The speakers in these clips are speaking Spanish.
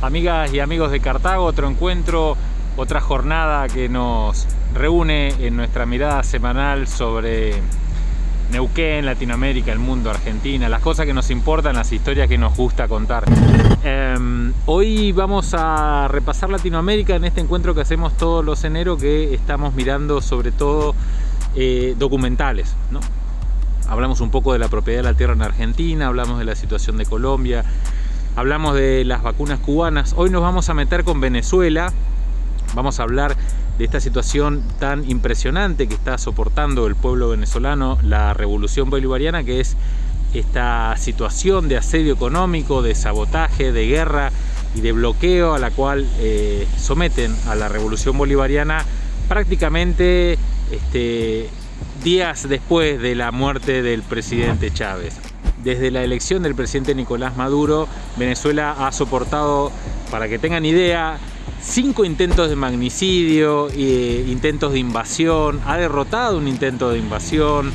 Amigas y amigos de Cartago, otro encuentro, otra jornada que nos reúne en nuestra mirada semanal sobre Neuquén, Latinoamérica, el mundo, Argentina, las cosas que nos importan, las historias que nos gusta contar. Em, hoy vamos a repasar Latinoamérica en este encuentro que hacemos todos los enero que estamos mirando sobre todo eh, documentales. ¿no? Hablamos un poco de la propiedad de la tierra en Argentina, hablamos de la situación de Colombia, hablamos de las vacunas cubanas. Hoy nos vamos a meter con Venezuela, vamos a hablar de esta situación tan impresionante que está soportando el pueblo venezolano, la revolución bolivariana, que es esta situación de asedio económico, de sabotaje, de guerra y de bloqueo a la cual eh, someten a la revolución bolivariana prácticamente este, días después de la muerte del presidente Chávez desde la elección del presidente Nicolás Maduro, Venezuela ha soportado, para que tengan idea, cinco intentos de magnicidio, e intentos de invasión, ha derrotado un intento de invasión,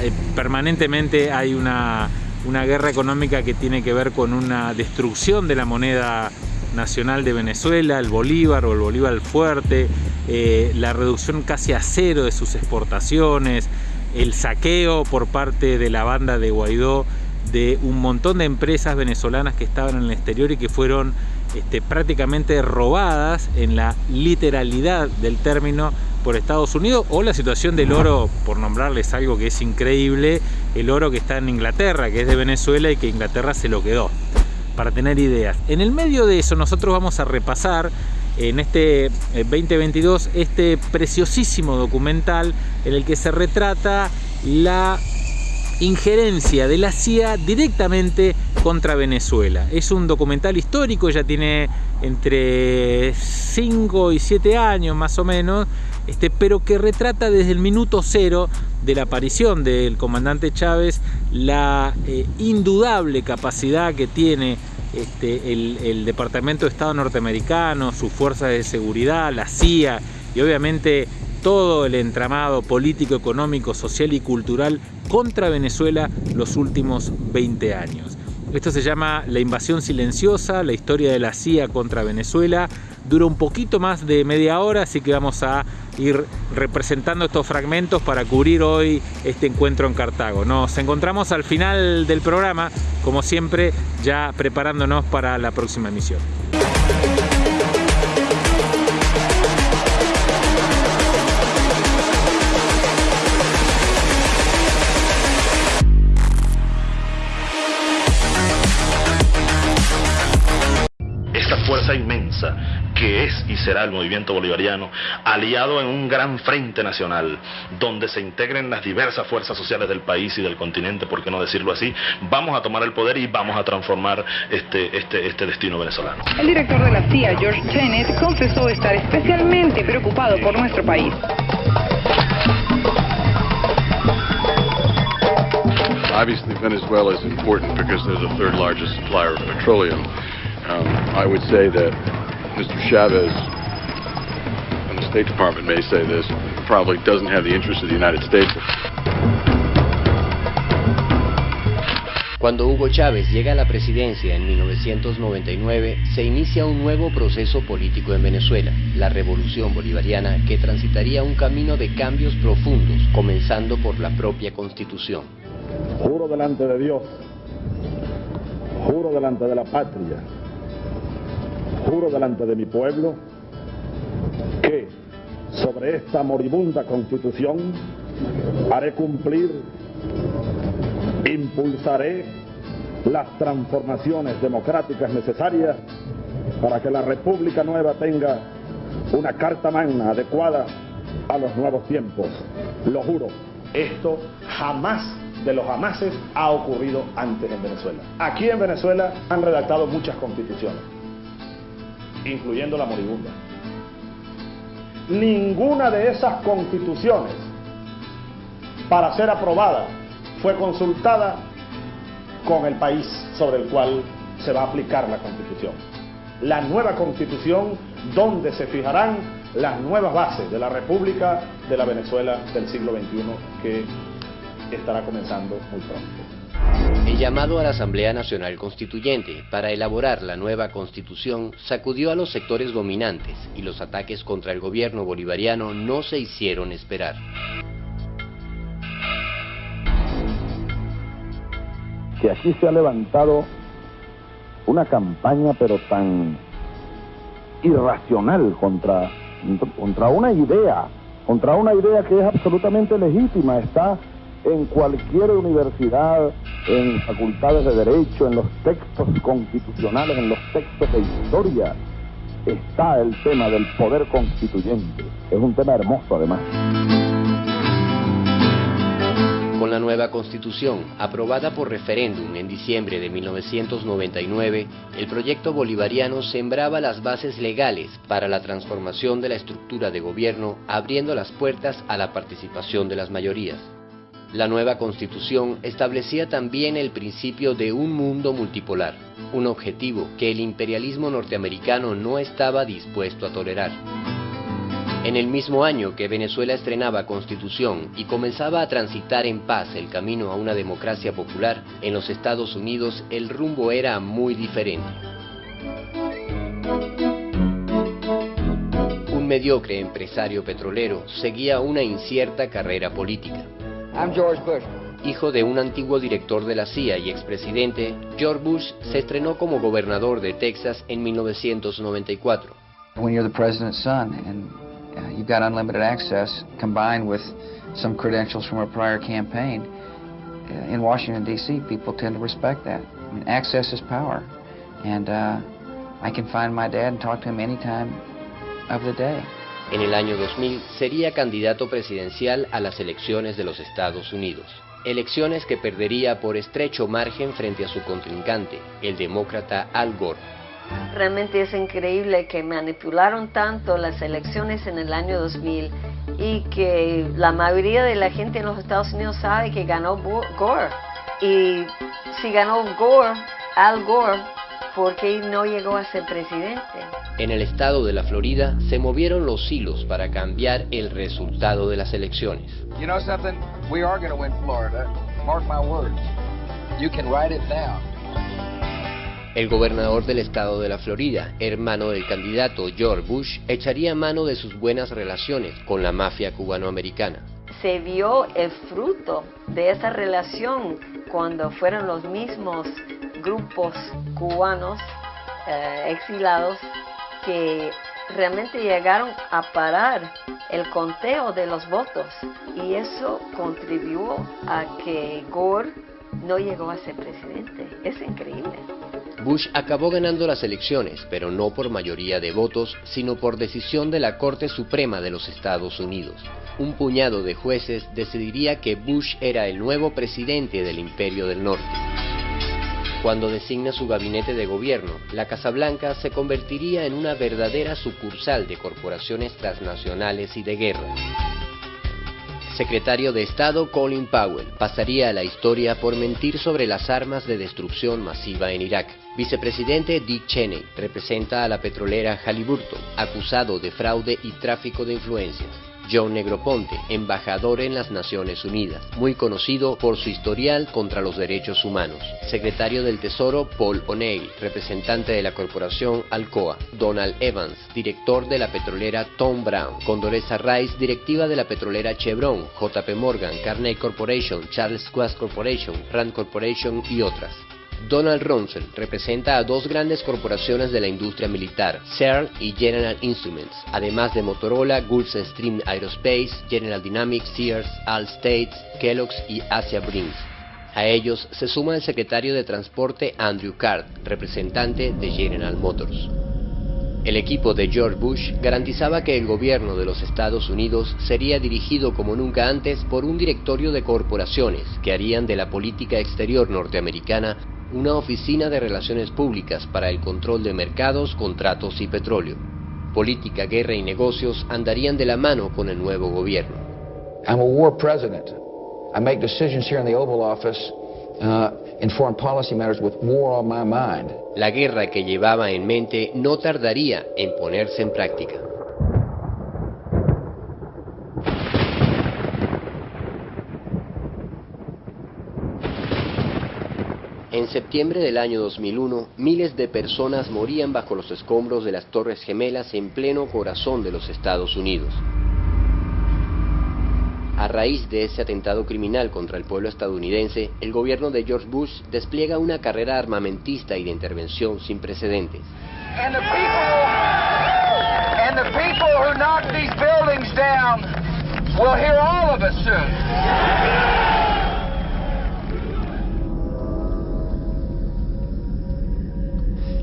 eh, permanentemente hay una, una guerra económica que tiene que ver con una destrucción de la moneda nacional de Venezuela, el bolívar o el bolívar fuerte, eh, la reducción casi a cero de sus exportaciones, el saqueo por parte de la banda de Guaidó de un montón de empresas venezolanas que estaban en el exterior y que fueron este, prácticamente robadas en la literalidad del término por Estados Unidos o la situación del oro, por nombrarles algo que es increíble, el oro que está en Inglaterra, que es de Venezuela y que Inglaterra se lo quedó, para tener ideas. En el medio de eso nosotros vamos a repasar en este 2022 eh, este preciosísimo documental en el que se retrata la injerencia de la CIA directamente contra Venezuela. Es un documental histórico, ya tiene entre 5 y 7 años más o menos, este, pero que retrata desde el minuto cero de la aparición del comandante Chávez la eh, indudable capacidad que tiene este, el, Departamento de Estado norteamericano, sus fuerzas de seguridad, la CIA y obviamente todo el entramado político, económico, social y cultural contra Venezuela los últimos 20 años. Esto se llama La invasión silenciosa, la historia de la CIA contra Venezuela. Dura un poquito más de media hora, así que vamos a ir representando estos fragmentos para cubrir hoy este encuentro en Cartago. Nos encontramos al final del programa, como siempre, ya preparándonos para la próxima emisión. Y será el movimiento bolivariano, aliado en un gran frente nacional, donde se integren las diversas fuerzas sociales del país y del continente, por qué no decirlo así, vamos a tomar el poder y vamos a transformar este, este, este destino venezolano. El director de la CIA, George Tenet, confesó estar especialmente preocupado por nuestro país. Obviously, Venezuela is important because they're the third largest supplier of petroleum. Um, I would say that Mr. Chavez, and the State Department may say this, probably doesn't have the interest of the United States. Cuando Hugo Chávez llega a la presidencia en 1999, se inicia un nuevo proceso político en Venezuela, la revolución bolivariana que transitaría un camino de cambios profundos, comenzando por la propia constitución. Juro delante de Dios, juro delante de la patria, juro delante de mi pueblo que sobre esta moribunda constitución haré cumplir, impulsaré las transformaciones democráticas necesarias para que la República Nueva tenga una carta magna adecuada a los nuevos tiempos. Lo juro, esto jamás de los jamases ha ocurrido antes en Venezuela. Aquí en Venezuela han redactado muchas constituciones incluyendo la moribunda. Ninguna de esas constituciones, para ser aprobada, fue consultada con el país sobre el cual se va a aplicar la constitución. La nueva constitución donde se fijarán las nuevas bases de la República de la Venezuela del siglo XXI que estará comenzando muy pronto. El llamado a la Asamblea Nacional Constituyente para elaborar la nueva constitución sacudió a los sectores dominantes y los ataques contra el gobierno bolivariano no se hicieron esperar. Que aquí se ha levantado una campaña pero tan irracional contra, contra una idea, contra una idea que es absolutamente legítima, está en cualquier universidad, en facultades de derecho, en los textos constitucionales, en los textos de historia, está el tema del poder constituyente. Es un tema hermoso además. Con la nueva constitución, aprobada por referéndum en diciembre de 1999, el proyecto bolivariano sembraba las bases legales para la transformación de la estructura de gobierno, abriendo las puertas a la participación de las mayorías. La nueva constitución establecía también el principio de un mundo multipolar, un objetivo que el imperialismo norteamericano no estaba dispuesto a tolerar. En el mismo año que Venezuela estrenaba constitución y comenzaba a transitar en paz el camino a una democracia popular, en los Estados Unidos el rumbo era muy diferente. Un mediocre empresario petrolero seguía una incierta carrera política. I'm George Bush. Hijo de un antiguo director de la CIA y expresidente, George Bush se estrenó como gobernador de Texas en 1994. When you're the president's son and uh, you've got unlimited access combined with some credentials from a prior campaign, uh, in Washington, D.C., people tend to respect that. I mean, access is power. And uh, I can find my dad and talk to him any time of the day. En el año 2000 sería candidato presidencial a las elecciones de los Estados Unidos, elecciones que perdería por estrecho margen frente a su contrincante, el demócrata Al Gore. Realmente es increíble que manipularon tanto las elecciones en el año 2000 y que la mayoría de la gente en los Estados Unidos sabe que ganó Gore. Y si ganó Gore, Al Gore, ¿por qué no llegó a ser presidente? En el estado de la Florida se movieron los hilos para cambiar el resultado de las elecciones. You know something? We are going to win Florida. Mark my words. You can write it down. El gobernador del estado de la Florida, hermano del candidato George Bush, echaría mano de sus buenas relaciones con la mafia cubanoamericana. Se vio el fruto de esa relación cuando fueron los mismos grupos cubanos eh, exilados que realmente llegaron a parar el conteo de los votos y eso contribuyó a que Gore no llegó a ser presidente. Es increíble. Bush acabó ganando las elecciones, pero no por mayoría de votos, sino por decisión de la Corte Suprema de los Estados Unidos. Un puñado de jueces decidiría que Bush era el nuevo presidente del Imperio del Norte. Cuando designa su gabinete de gobierno, la Casa Blanca se convertiría en una verdadera sucursal de corporaciones transnacionales y de guerra. Secretario de Estado Colin Powell pasaría a la historia por mentir sobre las armas de destrucción masiva en Irak. Vicepresidente Dick Cheney representa a la petrolera Halliburton, acusado de fraude y tráfico de influencias. John Negroponte, embajador en las Naciones Unidas, muy conocido por su historial contra los derechos humanos. Secretario del Tesoro Paul O'Neill, representante de la corporación Alcoa. Donald Evans, director de la petrolera Tom Brown. Condoreza Rice, directiva de la petrolera Chevron, JP Morgan, Carnegie Corporation, Charles Quast Corporation, Rand Corporation y otras. Donald Rumsfeld representa a dos grandes corporaciones de la industria militar, CERN y General Instruments, además de Motorola, Gulfstream Aerospace, General Dynamics, Sears, Allstate, Kellogg's y Asia Brinks. A ellos se suma el secretario de Transporte Andrew Card, representante de General Motors. El equipo de George Bush garantizaba que el gobierno de los Estados Unidos sería dirigido como nunca antes por un directorio de corporaciones que harían de la política exterior norteamericana una oficina de relaciones públicas para el control de mercados, contratos y petróleo. Política, guerra y negocios andarían de la mano con el nuevo gobierno. I'm a war president. I make decisions here in the Oval Office uh, in foreign policy matters with war on my mind. La guerra que llevaba en mente no tardaría en ponerse en práctica. En septiembre del año 2001, miles de personas morían bajo los escombros de las Torres Gemelas en pleno corazón de los Estados Unidos. A raíz de ese atentado criminal contra el pueblo estadounidense, el gobierno de George Bush despliega una carrera armamentista y de intervención sin precedentes.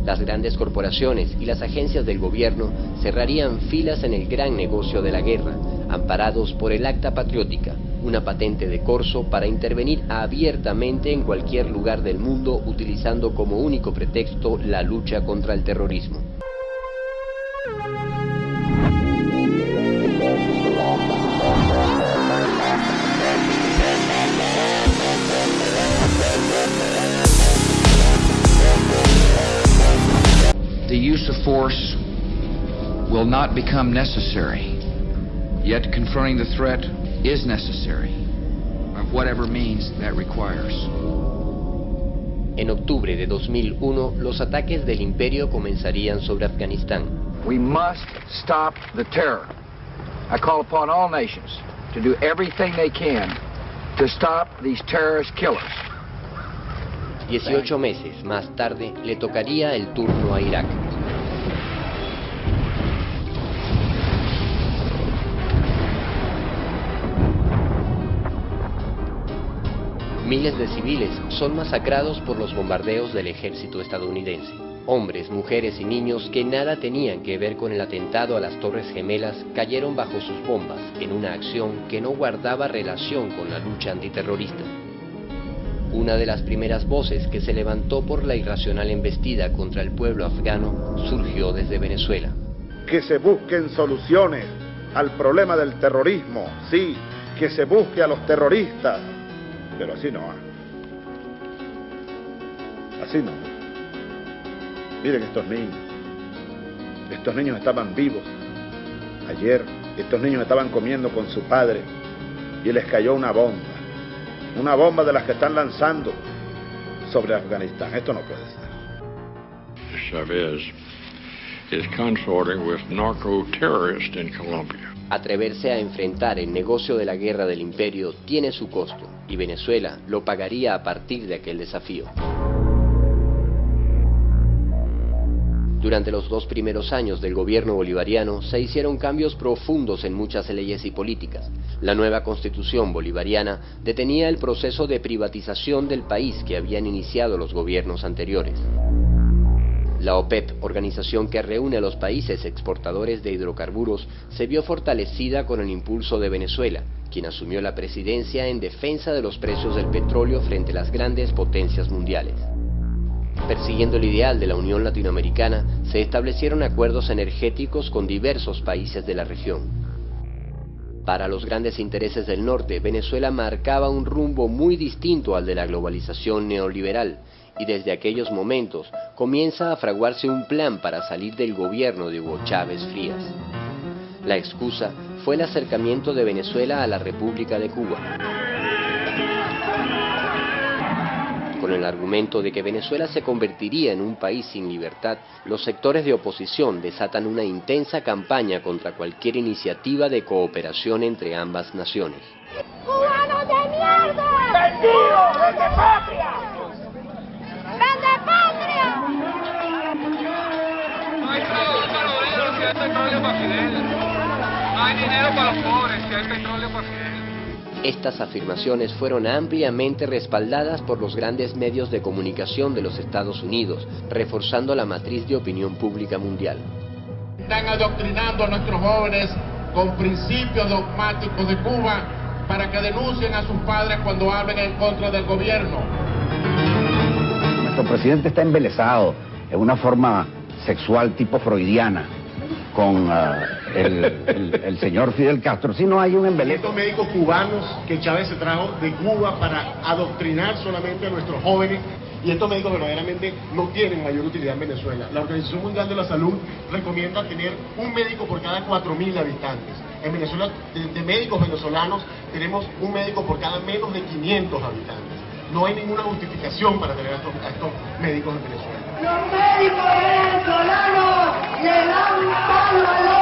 Las grandes corporaciones y las agencias del gobierno cerrarían filas en el gran negocio de la guerra, amparados por el Acta Patriótica, una patente de corso para intervenir abiertamente en cualquier lugar del mundo utilizando como único pretexto la lucha contra el terrorismo. Use of force will not become necessary. Yet confronting the threat is necessary, of whatever means that requires. En octubre de 2001, los ataques del imperio comenzarían sobre Afganistán. We must stop the terror. I call upon all nations to do everything they can to stop these terrorist killers. 18 meses más tarde le tocaría el turno a Irak. Miles de civiles son masacrados por los bombardeos del ejército estadounidense. Hombres, mujeres y niños que nada tenían que ver con el atentado a las Torres Gemelas cayeron bajo sus bombas en una acción que no guardaba relación con la lucha antiterrorista. Una de las primeras voces que se levantó por la irracional embestida contra el pueblo afgano surgió desde Venezuela. Que se busquen soluciones al problema del terrorismo, sí, que se busque a los terroristas, pero así no. Así no. Miren estos niños. Estos niños estaban vivos. Ayer estos niños estaban comiendo con su padre y les cayó una bomba. Una bomba de las que están lanzando sobre Afganistán. Esto no puede ser. Chavez is consorting with narco terrorists in Colombia. Atreverse a enfrentar el negocio de la guerra del imperio tiene su costo y Venezuela lo pagaría a partir de aquel desafío. Durante los dos primeros años del gobierno bolivariano se hicieron cambios profundos en muchas leyes y políticas. La nueva constitución bolivariana detenía el proceso de privatización del país que habían iniciado los gobiernos anteriores. La OPEP, organización que reúne a los países exportadores de hidrocarburos, se vio fortalecida con el impulso de Venezuela, quien asumió la presidencia en defensa de los precios del petróleo frente a las grandes potencias mundiales. Persiguiendo el ideal de la Unión Latinoamericana, se establecieron acuerdos energéticos con diversos países de la región. Para los grandes intereses del norte, Venezuela marcaba un rumbo muy distinto al de la globalización neoliberal, y desde aquellos momentos comienza a fraguarse un plan para salir del gobierno de Hugo Chávez Frías. La excusa fue el acercamiento de Venezuela a la República de Cuba. Con el argumento de que Venezuela se convertiría en un país sin libertad, los sectores de oposición desatan una intensa campaña contra cualquier iniciativa de cooperación entre ambas naciones. ¡Cubanos de mierda! ¡Vendidos desde patria! ¡Vende patria! No hay petróleo si hay petróleo para Fidel. No hay dinero para los pobres si hay petróleo para Fidel. Estas afirmaciones fueron ampliamente respaldadas por los grandes medios de comunicación de los Estados Unidos, reforzando la matriz de opinión pública mundial. Están adoctrinando a nuestros jóvenes con principios dogmáticos de Cuba para que denuncien a sus padres cuando hablen en contra del gobierno. Nuestro presidente está embelesado en una forma sexual tipo freudiana con uh, el, el, el, señor Fidel Castro. Si no hay un embeleso. Estos médicos cubanos que Chávez se trajo de Cuba para adoctrinar solamente a nuestros jóvenes y estos médicos verdaderamente no tienen mayor utilidad en Venezuela. La Organización Mundial de la Salud recomienda tener un médico por cada 4.000 habitantes. En Venezuela, de, de médicos venezolanos, tenemos un médico por cada menos de 500 habitantes. no hay ninguna justificación para tener a estos, a estos médicos en Venezuela. Los médicos venezolanos le dan un palo a los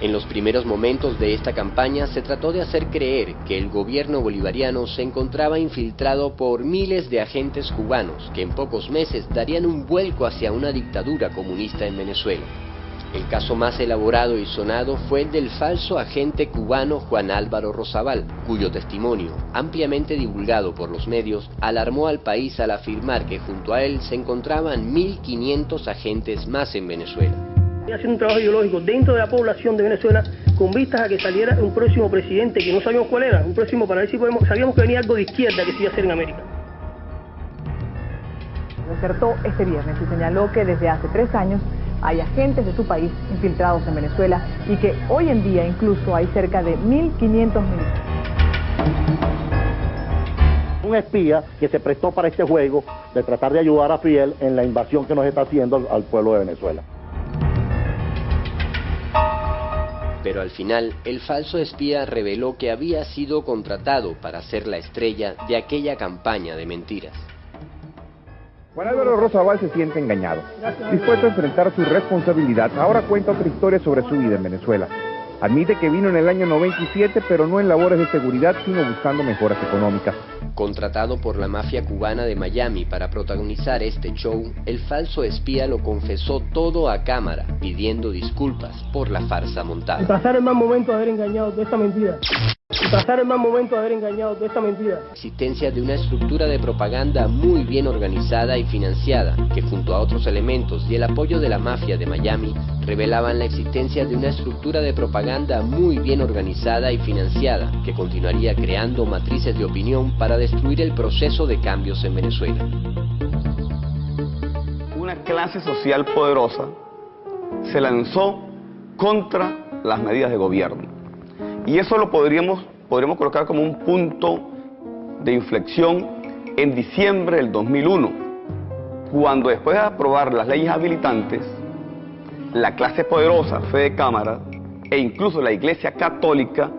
En los primeros momentos de esta campaña se trató de hacer creer que el gobierno bolivariano se encontraba infiltrado por miles de agentes cubanos que en pocos meses darían un vuelco hacia una dictadura comunista en Venezuela. El caso más elaborado y sonado fue el del falso agente cubano Juan Álvaro Rosabal, cuyo testimonio, ampliamente divulgado por los medios, alarmó al país al afirmar que junto a él se encontraban 1.500 agentes más en Venezuela haciendo un trabajo ideológico dentro de la población de Venezuela con vistas a que saliera un próximo presidente que no sabíamos cuál era, un próximo para ver si podemos, sabíamos que venía algo de izquierda que se iba a hacer en América. Lo acertó este viernes y señaló que desde hace tres años hay agentes de su país infiltrados en Venezuela y que hoy en día incluso hay cerca de 1.500 militares. Un espía que se prestó para este juego de tratar de ayudar a Fidel en la invasión que nos está haciendo al, al pueblo de Venezuela. Pero al final, el falso espía reveló que había sido contratado para ser la estrella de aquella campaña de mentiras. Juan Álvaro Rosabal se siente engañado. Dispuesto a enfrentar su responsabilidad, ahora cuenta otra historia sobre su vida en Venezuela. Admite que vino en el año 97, pero no en labores de seguridad, sino buscando mejoras económicas. Contratado por la mafia cubana de Miami para protagonizar este show, el falso espía lo confesó todo a cámara, pidiendo disculpas por la farsa Y montada. pasar el mal momento de haber engañado de esta mentira. Y pasar el mal momento de haber engañado de esta mentira. existencia de una estructura de propaganda muy bien organizada y financiada, que junto a otros elementos y el apoyo de la mafia de Miami, revelaban la existencia de una estructura de propaganda muy bien organizada y financiada, que continuaría creando matrices de opinión para destruir el proceso de cambios en Venezuela. Una clase social poderosa se lanzó contra las medidas de gobierno. Y eso lo podríamos, podríamos colocar como un punto de inflexión en diciembre del 2001, cuando después de aprobar las leyes habilitantes, la clase poderosa, Fede Cámara, e incluso la Iglesia Católica,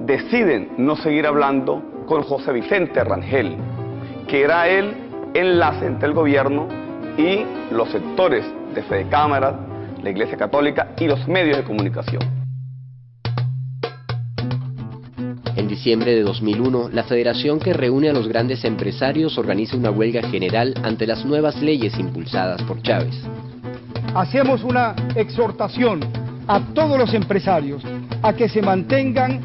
deciden no seguir hablando con José Vicente Rangel, que era el enlace entre el gobierno y los sectores de Fede Cámara, la Iglesia Católica y los medios de comunicación. Diciembre de 2001, la federación que reúne a los grandes empresarios organiza una huelga general ante las nuevas leyes impulsadas por Chávez. hacemos una exhortación a todos los empresarios a que se mantengan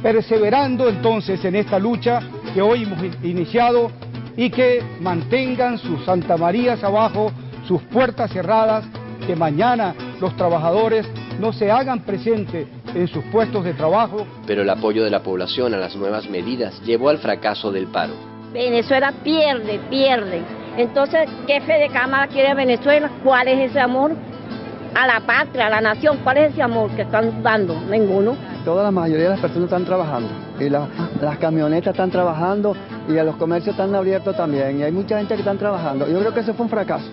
perseverando entonces en esta lucha que hoy hemos in- iniciado y que mantengan sus Santa Marías abajo, sus puertas cerradas, que mañana los trabajadores no se hagan presentes en sus puestos de trabajo Pero el apoyo de la población a las nuevas medidas llevó al fracaso del paro. Venezuela pierde, pierde. Entonces, ¿qué fe de cámara quiere Venezuela? ¿Cuál es ese amor a la patria, a la nación? ¿Cuál es ese amor que están dando? Ninguno. Toda la mayoría de las personas están trabajando y la- las camionetas están trabajando y los comercios están abiertos también y hay mucha gente que están trabajando. Yo creo que eso fue un fracaso.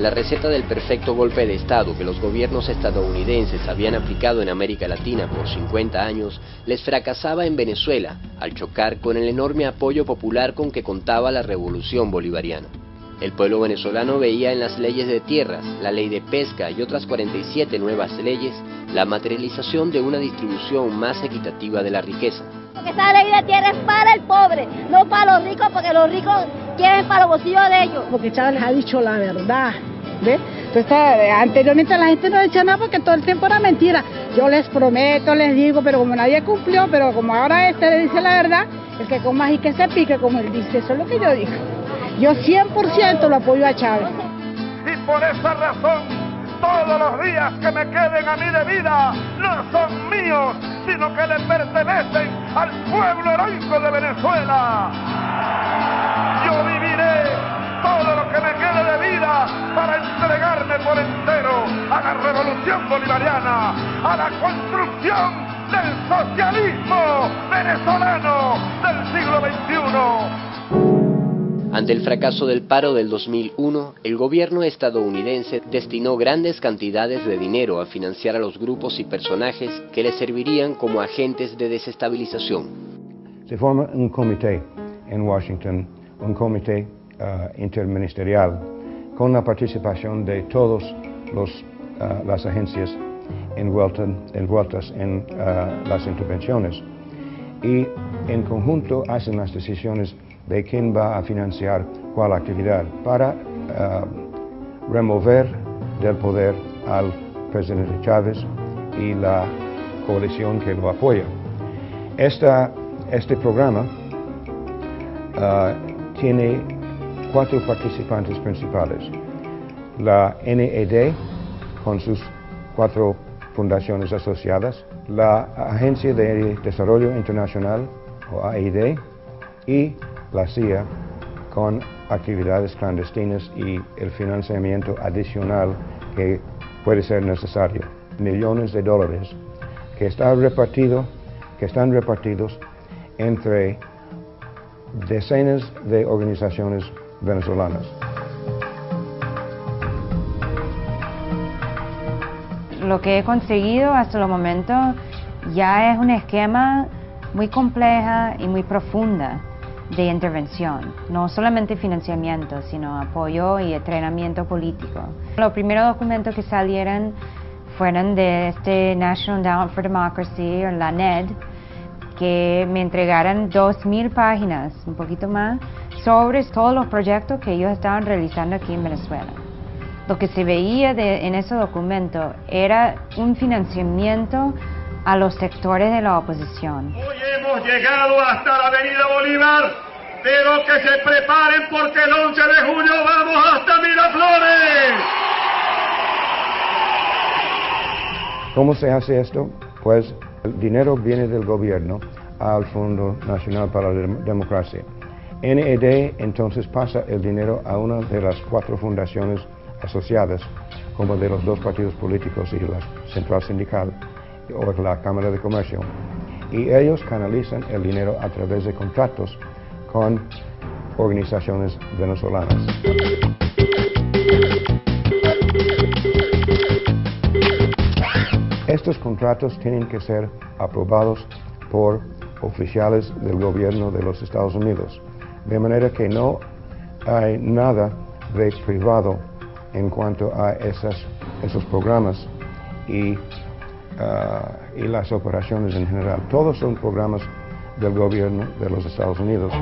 La receta del perfecto golpe de Estado que los gobiernos estadounidenses habían aplicado en América Latina por 50 años les fracasaba en Venezuela al chocar con el enorme apoyo popular con que contaba la revolución bolivariana. El pueblo venezolano veía en las leyes de tierras, la ley de pesca y otras 47 nuevas leyes la materialización de una distribución más equitativa de la riqueza. Porque esa ley de tierra es para el pobre, no para los ricos, porque los ricos quieren para los bolsillos de ellos. Porque Chávez ha dicho la verdad. ¿Ve? Entonces, anteriormente la gente no decía nada porque todo el tiempo era mentira. Yo les prometo, les digo, pero como nadie cumplió, pero como ahora este le dice la verdad, el que coma y que se pique, como él dice, eso es lo que yo digo. Yo 100% lo apoyo a Chávez. Y por esa razón, todos los días que me queden a mí de vida no son míos, sino que le pertenecen al pueblo heroico de Venezuela. Revolución bolivariana, a la construcción del socialismo venezolano del siglo XXI. Ante el fracaso del paro del 2001, el gobierno estadounidense destinó grandes cantidades de dinero a financiar a los grupos y personajes que le servirían como agentes de desestabilización. Se forma un comité en Washington, un comité uh, interministerial, con la participación de todas las agencias envueltas, envueltas en uh, las intervenciones. Y en conjunto hacen las decisiones de quién va a financiar cuál actividad para remover del poder al presidente Chávez y la coalición que lo apoya. Este programa tiene cuatro participantes principales. La NED, con sus cuatro fundaciones asociadas, la Agencia de Desarrollo Internacional, o AID, y la CIA, con actividades clandestinas y el financiamiento adicional que puede ser necesario. Millones de dólares que, que están repartidos entre decenas de organizaciones venezolanas. Lo que he conseguido hasta el momento ya es un esquema muy compleja y muy profunda de intervención, no solamente financiamiento, sino apoyo y entrenamiento político. Los primeros documentos que salieron fueron de este National Endowment for Democracy, o la NED, que me entregaron 2.000 páginas, un poquito más, sobre todos los proyectos que ellos estaban realizando aquí en Venezuela. Lo que se veía en ese documento era un financiamiento a los sectores de la oposición. Hoy hemos llegado hasta la avenida Bolívar, pero que se preparen porque el 11 de junio vamos hasta Miraflores. ¿Cómo se hace esto? Pues el dinero viene del gobierno al Fondo Nacional para la Democracia. NED entonces pasa el dinero a una de las cuatro fundaciones asociadas, como de los dos partidos políticos y la Central Sindical o la Cámara de Comercio. Y ellos canalizan el dinero a través de contratos con organizaciones venezolanas. Estos contratos tienen que ser aprobados por oficiales del gobierno de los Estados Unidos, de manera que no hay nada de privado en cuanto a esas, esos programas y Ah, y las operaciones en general. Todos son programas del gobierno de los Estados Unidos.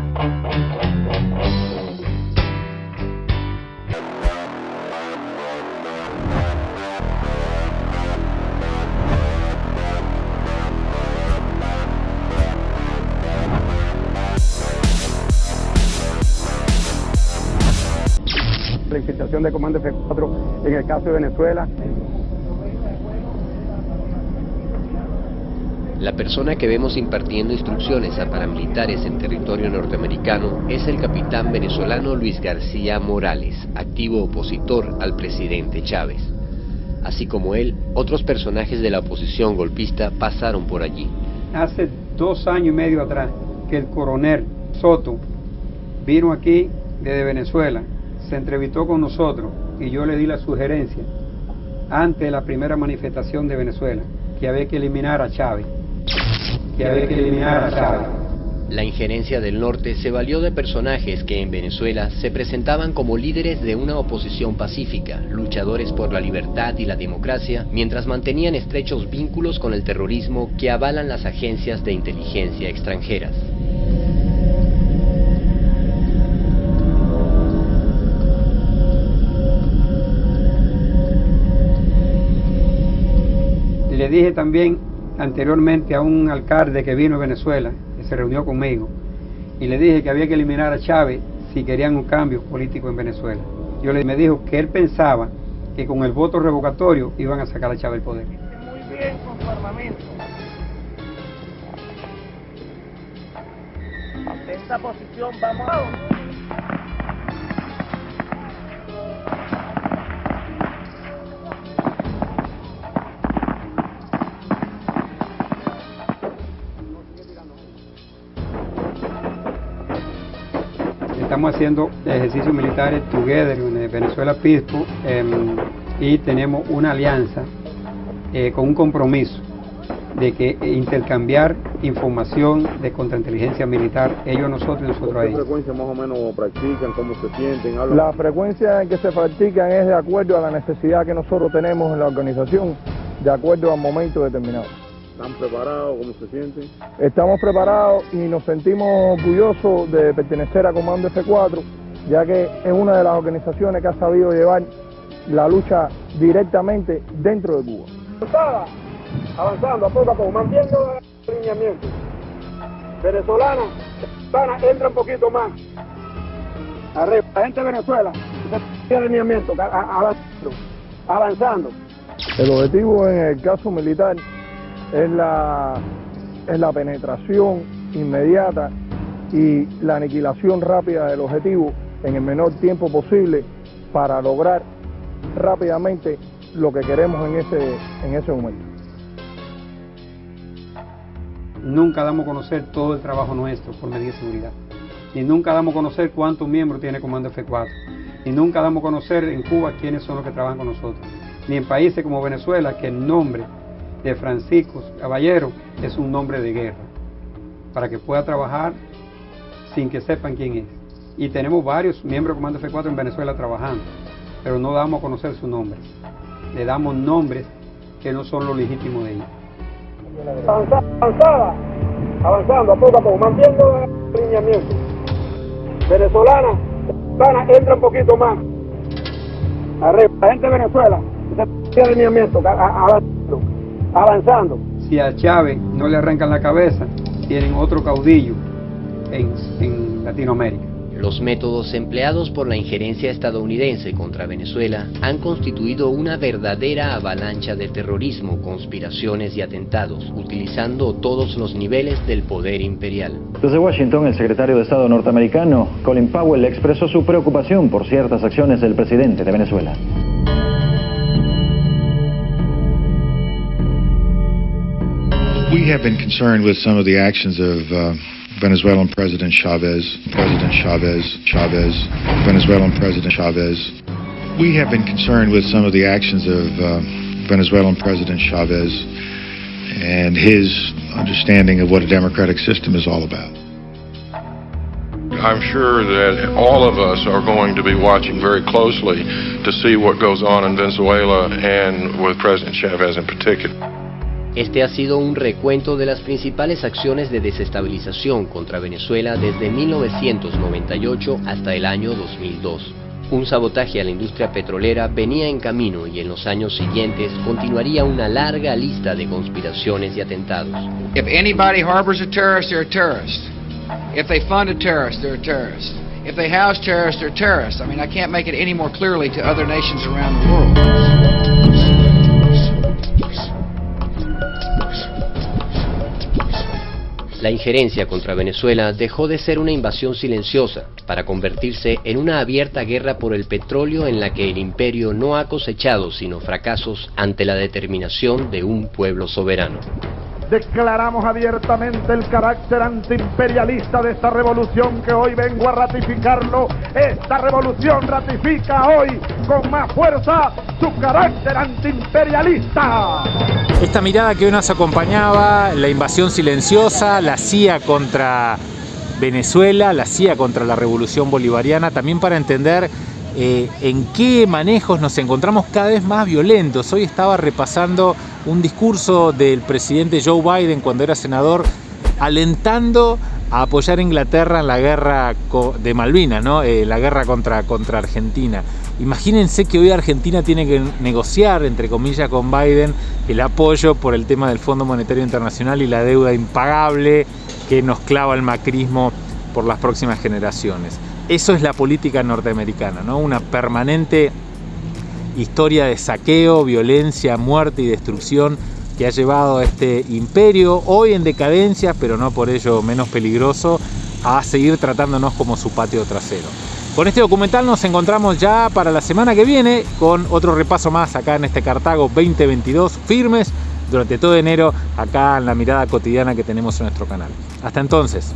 Infiltración de Comando F4 en el caso de Venezuela La persona que vemos impartiendo instrucciones a paramilitares en territorio norteamericano es el capitán venezolano Luis García Morales, activo opositor al presidente Chávez. Así como él, otros personajes de la oposición golpista pasaron por allí. Hace dos años y medio atrás que el coronel Soto vino aquí desde Venezuela, se entrevistó con nosotros y yo le di la sugerencia ante la primera manifestación de Venezuela que había que eliminar a Chávez que había que eliminar a Chávez. La injerencia del norte se valió de personajes que en Venezuela se presentaban como líderes de una oposición pacífica, luchadores por la libertad y la democracia, mientras mantenían estrechos vínculos con el terrorismo que avalan las agencias de inteligencia extranjeras. Le dije también anteriormente a un alcalde que vino a Venezuela, que se reunió conmigo, y le dije que había que eliminar a Chávez si querían un cambio político en Venezuela. Yo le me dijo que él pensaba que con el voto revocatorio iban a sacar a Chávez del poder. Muy bien con su esta posición vamos a... estamos haciendo ejercicios militares together en Venezuela Pispo em, y tenemos una alianza eh, con un compromiso de que intercambiar información de contrainteligencia militar, ellos a nosotros y nosotros a ¿Qué ellos. frecuencia más o menos practican? ¿Cómo se sienten? La frecuencia en que se practican es de acuerdo a la necesidad que nosotros tenemos en la organización, de acuerdo al momento determinado. ¿Están preparados? ¿Cómo se sienten? Estamos preparados y nos sentimos orgullosos de pertenecer a Comando F4, ya que es una de las organizaciones que ha sabido llevar la lucha directamente dentro de Cuba. Avanzada, avanzando a poco a poco, mantiendo el alineamiento. Venezolana, venezolana, entra un poquito más. Arriba, la gente de Venezuela, el alineamiento, avanzando. El objetivo en el caso militar es la, es la penetración inmediata y la aniquilación rápida del objetivo en el menor tiempo posible para lograr rápidamente lo que queremos en ese, en ese momento. Nunca damos a conocer todo el trabajo nuestro por medida de seguridad. Y nunca damos a conocer cuántos miembros tiene Comando F4. Y nunca damos a conocer en Cuba quiénes son los que trabajan con nosotros. Ni en países como Venezuela, que el nombre de Francisco Caballero es un nombre de guerra. Para que pueda trabajar sin que sepan quién es. Y tenemos varios miembros de Comando F4 en Venezuela trabajando. Pero no damos a conocer sus nombres. Le damos nombres que no son los legítimos de ellos. Avanzada, avanzada, avanzando a poco a poco, mantiendo el alineamiento. Venezolana, venezolana, entra un poquito más. Arriba, la gente de Venezuela, el alineamiento, avanzando. Si a Chávez no le arrancan la cabeza, tienen otro caudillo en, en Latinoamérica. Los métodos empleados por la injerencia estadounidense contra Venezuela han constituido una verdadera avalancha de terrorismo, conspiraciones y atentados, utilizando todos los niveles del poder imperial. Desde Washington, el secretario de Estado norteamericano, Colin Powell, expresó su preocupación por ciertas acciones del presidente de Venezuela. We have been concerned with some of the actions of uh, Venezuelan President Chavez, President Chavez, Chavez, Venezuelan President Chavez. We have been concerned with some of the actions of uh, Venezuelan President Chavez and his understanding of what a democratic system is all about. I'm sure that all of us are going to be watching very closely to see what goes on in Venezuela and with President Chavez in particular. Este ha sido un recuento de las principales acciones de desestabilización contra Venezuela desde 1998 hasta el año 2002. Un sabotaje a la industria petrolera venía en camino y en los años siguientes continuaría una larga lista de conspiraciones y atentados. If anybody harbors a terrorist, they're a terrorist. If they fund a terrorist, they're a terrorist. If they house terrorists, they're terrorists. I mean, I can't make it any more clearly to other nations around the world. La injerencia contra Venezuela dejó de ser una invasión silenciosa para convertirse en una abierta guerra por el petróleo en la que el imperio no ha cosechado sino fracasos ante la determinación de un pueblo soberano. Declaramos abiertamente el carácter antiimperialista de esta revolución que hoy vengo a ratificarlo. Esta revolución ratifica hoy con más fuerza su carácter antiimperialista. Esta mirada que hoy nos acompañaba, la invasión silenciosa, la CIA contra Venezuela, la CIA contra la revolución bolivariana, también para entender eh, en qué manejos nos encontramos cada vez más violentos. Hoy estaba repasando un discurso del presidente Joe Biden cuando era senador, alentando a apoyar a Inglaterra en la guerra de Malvinas, ¿no? Eh, la guerra contra, contra Argentina. Imagínense que hoy Argentina tiene que negociar, entre comillas, con Biden el apoyo por el tema del Fondo Monetario Internacional y la deuda impagable que nos clava el macrismo por las próximas generaciones. Eso es la política norteamericana, ¿no? Una permanente historia de saqueo, violencia, muerte y destrucción que ha llevado a este imperio, hoy en decadencia, pero no por ello menos peligroso, a seguir tratándonos como su patio trasero. Con este documental nos encontramos ya para la semana que viene con otro repaso más acá en este Cartago 2022, firmes durante todo enero acá en la mirada cotidiana que tenemos en nuestro canal. Hasta entonces.